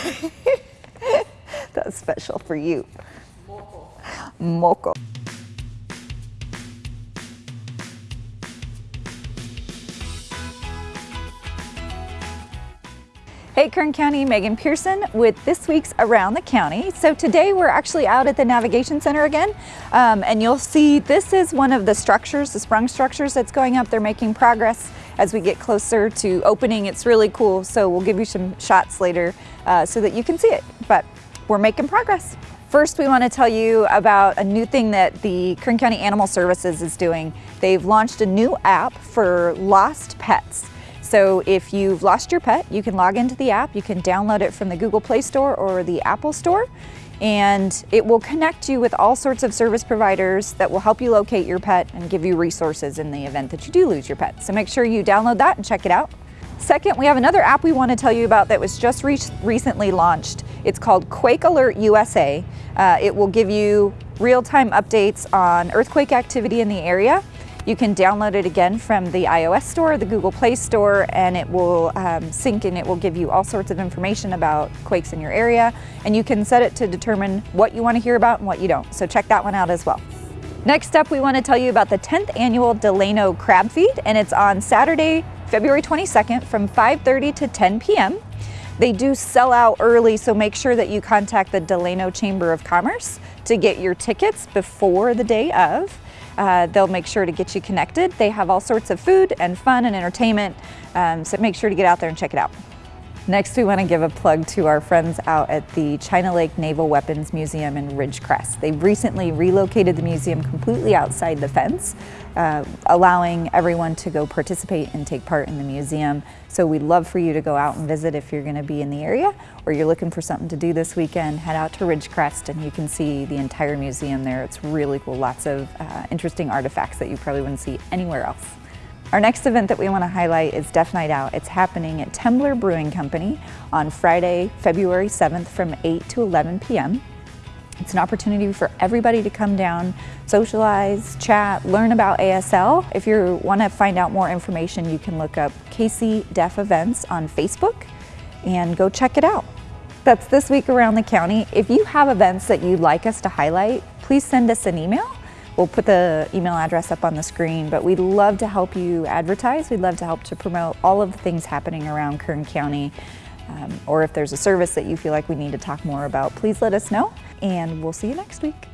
That's special for you. Moco. Hey Kern County, Megan Pearson with this week's Around the County. So today we're actually out at the Navigation Center again um, and you'll see this is one of the structures, the sprung structures that's going up. They're making progress as we get closer to opening. It's really cool so we'll give you some shots later uh, so that you can see it, but we're making progress. First, we want to tell you about a new thing that the Kern County Animal Services is doing. They've launched a new app for lost pets. So if you've lost your pet, you can log into the app, you can download it from the Google Play Store or the Apple Store, and it will connect you with all sorts of service providers that will help you locate your pet and give you resources in the event that you do lose your pet. So make sure you download that and check it out. Second, we have another app we want to tell you about that was just re recently launched. It's called Quake Alert USA. Uh, it will give you real-time updates on earthquake activity in the area you can download it again from the iOS store, the Google Play Store, and it will um, sync and it will give you all sorts of information about quakes in your area. And you can set it to determine what you want to hear about and what you don't. So check that one out as well. Next up, we want to tell you about the 10th annual Delano Crab Feed, and it's on Saturday, February 22nd from 5.30 to 10 p.m. They do sell out early, so make sure that you contact the Delano Chamber of Commerce to get your tickets before the day of. Uh, they'll make sure to get you connected. They have all sorts of food and fun and entertainment, um, so make sure to get out there and check it out. Next, we want to give a plug to our friends out at the China Lake Naval Weapons Museum in Ridgecrest. They've recently relocated the museum completely outside the fence, uh, allowing everyone to go participate and take part in the museum. So we'd love for you to go out and visit if you're going to be in the area or you're looking for something to do this weekend, head out to Ridgecrest and you can see the entire museum there. It's really cool, lots of uh, interesting artifacts that you probably wouldn't see anywhere else. Our next event that we want to highlight is Deaf Night Out. It's happening at Temblor Brewing Company on Friday, February 7th from 8 to 11 p.m. It's an opportunity for everybody to come down, socialize, chat, learn about ASL. If you want to find out more information, you can look up KC Deaf Events on Facebook and go check it out. That's this week around the county. If you have events that you'd like us to highlight, please send us an email We'll put the email address up on the screen, but we'd love to help you advertise. We'd love to help to promote all of the things happening around Kern County. Um, or if there's a service that you feel like we need to talk more about, please let us know, and we'll see you next week.